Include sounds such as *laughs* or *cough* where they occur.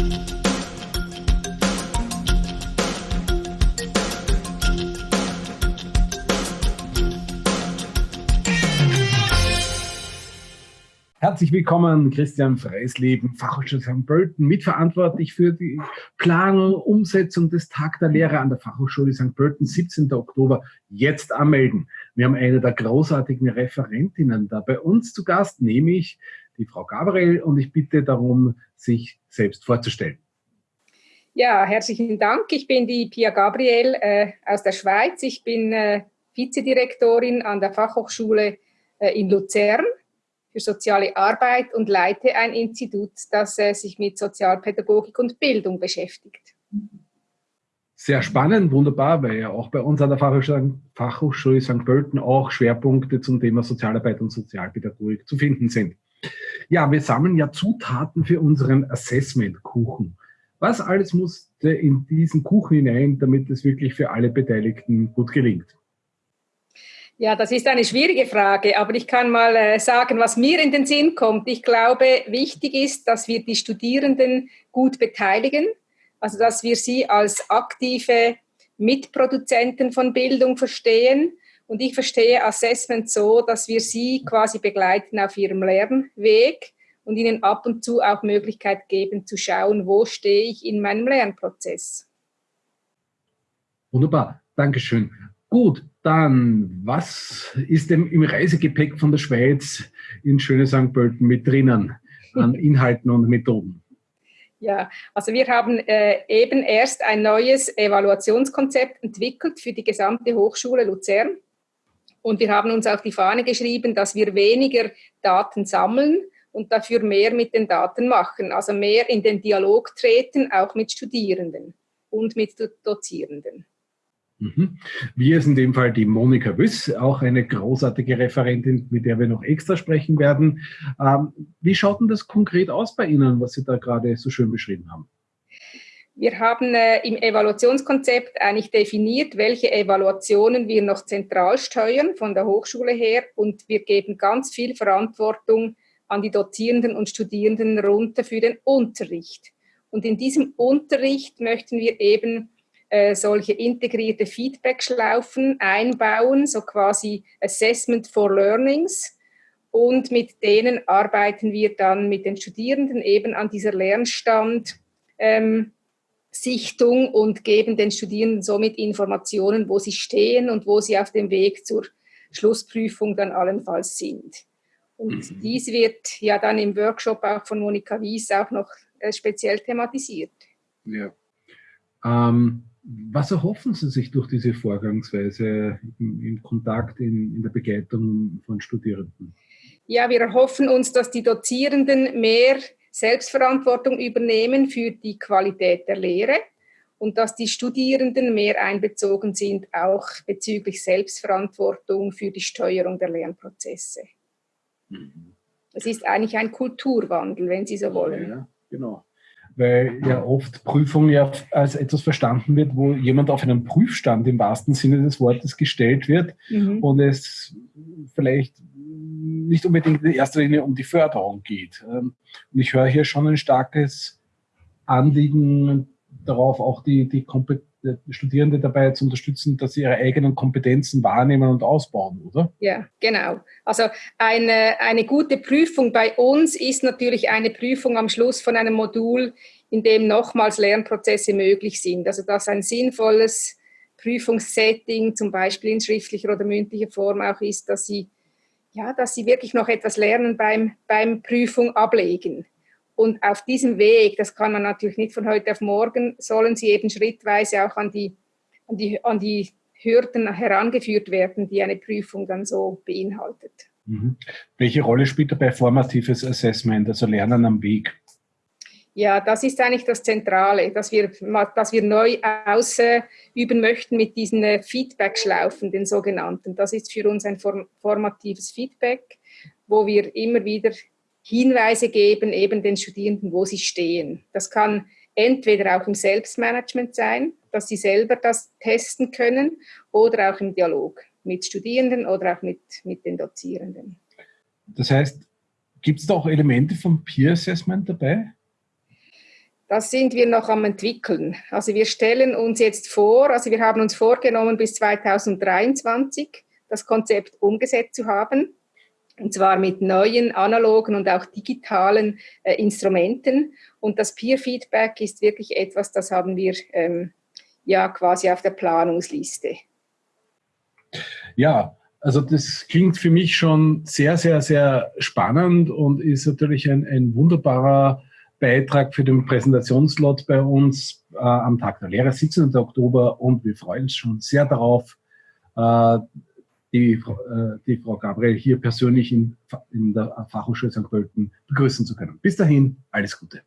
Thank you. Herzlich willkommen, Christian Freisleben, Fachhochschule St. Pölten, mitverantwortlich für die Planung, Umsetzung des Tag der Lehre an der Fachhochschule St. Pölten, 17. Oktober. Jetzt anmelden. Wir haben eine der großartigen Referentinnen da bei uns zu Gast, nämlich die Frau Gabriel, und ich bitte darum, sich selbst vorzustellen. Ja, herzlichen Dank. Ich bin die Pia Gabriel äh, aus der Schweiz. Ich bin äh, Vizedirektorin an der Fachhochschule äh, in Luzern für soziale Arbeit und leite ein Institut, das äh, sich mit Sozialpädagogik und Bildung beschäftigt. Sehr spannend, wunderbar, weil ja auch bei uns an der Fachhochschule, Fachhochschule St. Pölten auch Schwerpunkte zum Thema Sozialarbeit und Sozialpädagogik zu finden sind. Ja, wir sammeln ja Zutaten für unseren Assessment-Kuchen. Was alles musste in diesen Kuchen hinein, damit es wirklich für alle Beteiligten gut gelingt? Ja, das ist eine schwierige Frage, aber ich kann mal äh, sagen, was mir in den Sinn kommt. Ich glaube, wichtig ist, dass wir die Studierenden gut beteiligen, also dass wir sie als aktive Mitproduzenten von Bildung verstehen. Und ich verstehe Assessment so, dass wir sie quasi begleiten auf ihrem Lernweg und ihnen ab und zu auch Möglichkeit geben zu schauen, wo stehe ich in meinem Lernprozess. Wunderbar, Dankeschön. Gut, dann, was ist denn im Reisegepäck von der Schweiz in schöne St. Pölten mit drinnen an *laughs* Inhalten und Methoden? Ja, also wir haben äh, eben erst ein neues Evaluationskonzept entwickelt für die gesamte Hochschule Luzern. Und wir haben uns auf die Fahne geschrieben, dass wir weniger Daten sammeln und dafür mehr mit den Daten machen. Also mehr in den Dialog treten, auch mit Studierenden und mit Dozierenden. Mhm. Wir ist in dem Fall die Monika Wüss, auch eine großartige Referentin, mit der wir noch extra sprechen werden. Ähm, wie schaut denn das konkret aus bei Ihnen, was Sie da gerade so schön beschrieben haben? Wir haben äh, im Evaluationskonzept eigentlich definiert, welche Evaluationen wir noch zentral steuern von der Hochschule her und wir geben ganz viel Verantwortung an die Dozierenden und Studierenden runter für den Unterricht. Und in diesem Unterricht möchten wir eben äh, solche integrierte Feedback-Schlaufen einbauen, so quasi Assessment for Learnings. Und mit denen arbeiten wir dann mit den Studierenden eben an dieser Lernstand. Ähm, Sichtung und geben den Studierenden somit Informationen, wo sie stehen und wo sie auf dem Weg zur Schlussprüfung dann allenfalls sind. Und mhm. dies wird ja dann im Workshop auch von Monika Wies auch noch äh, speziell thematisiert. Ja. Ähm, was erhoffen Sie sich durch diese Vorgangsweise im, im Kontakt, in, in der Begleitung von Studierenden? Ja, wir erhoffen uns, dass die Dozierenden mehr Selbstverantwortung übernehmen für die Qualität der Lehre und dass die Studierenden mehr einbezogen sind, auch bezüglich Selbstverantwortung für die Steuerung der Lernprozesse. Mhm. Es ist eigentlich ein Kulturwandel, wenn Sie so wollen. Ja, genau weil ja oft Prüfung ja als etwas verstanden wird, wo jemand auf einen Prüfstand im wahrsten Sinne des Wortes gestellt wird mhm. und es vielleicht nicht unbedingt in erster Linie um die Förderung geht. Ähm, und ich höre hier schon ein starkes Anliegen darauf, auch die, die Kompetenz Studierende dabei zu unterstützen, dass sie ihre eigenen Kompetenzen wahrnehmen und ausbauen, oder? Ja, genau. Also eine, eine gute Prüfung bei uns ist natürlich eine Prüfung am Schluss von einem Modul, in dem nochmals Lernprozesse möglich sind. Also dass ein sinnvolles Prüfungssetting, zum Beispiel in schriftlicher oder mündlicher Form auch ist, dass sie, ja, dass sie wirklich noch etwas lernen beim, beim Prüfung ablegen. Und auf diesem Weg, das kann man natürlich nicht von heute auf morgen, sollen sie eben schrittweise auch an die, an die, an die Hürden herangeführt werden, die eine Prüfung dann so beinhaltet. Mhm. Welche Rolle spielt dabei formatives Assessment, also Lernen am Weg? Ja, das ist eigentlich das Zentrale, dass wir, dass wir neu ausüben möchten mit diesen äh, Feedback-Schlaufen, den sogenannten. Das ist für uns ein formatives Feedback, wo wir immer wieder Hinweise geben, eben den Studierenden, wo sie stehen. Das kann entweder auch im Selbstmanagement sein, dass sie selber das testen können, oder auch im Dialog mit Studierenden oder auch mit, mit den Dozierenden. Das heißt, gibt es da auch Elemente vom Peer Assessment dabei? Das sind wir noch am entwickeln. Also wir stellen uns jetzt vor, also wir haben uns vorgenommen, bis 2023 das Konzept umgesetzt zu haben. Und zwar mit neuen analogen und auch digitalen äh, Instrumenten. Und das Peer-Feedback ist wirklich etwas, das haben wir ähm, ja quasi auf der Planungsliste. Ja, also das klingt für mich schon sehr, sehr, sehr spannend und ist natürlich ein, ein wunderbarer Beitrag für den Präsentationslot bei uns äh, am Tag der Lehre, 17. Oktober und wir freuen uns schon sehr darauf, äh, die, äh, die Frau Gabriel hier persönlich in, in der Fachhochschule St. Pölten begrüßen zu können. Bis dahin, alles Gute.